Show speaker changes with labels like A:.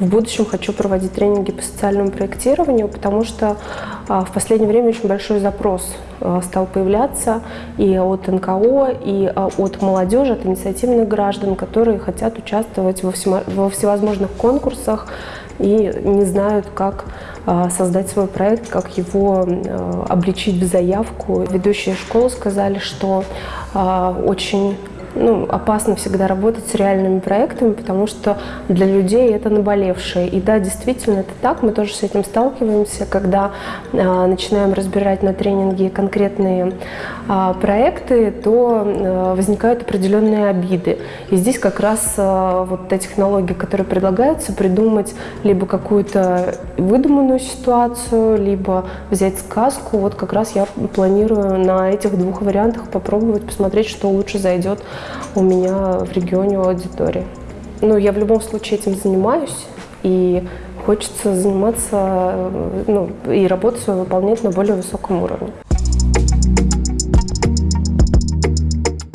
A: в будущем хочу проводить тренинги по социальному проектированию, потому что а, в последнее время очень большой запрос а, стал появляться и от НКО, и а, от молодежи, от инициативных граждан, которые хотят участвовать во, всевозможных конкурсах и не знают, как создать свой проект, как его обличить в заявку. Ведущие школы сказали, что очень ну, опасно всегда работать с реальными проектами, потому что для людей это наболевшее. И да, действительно, это так, мы тоже с этим сталкиваемся, когда а, начинаем разбирать на тренинге конкретные а, проекты, то а, возникают определенные обиды. И здесь как раз а, вот та технология, которая предлагается, придумать либо какую-то выдуманную ситуацию, либо взять сказку. Вот как раз я планирую на этих двух вариантах попробовать, посмотреть, что лучше зайдет у меня в регионе у аудитории. Ну, я в любом случае этим занимаюсь, и хочется заниматься ну, и работу свою выполнять на более высоком уровне.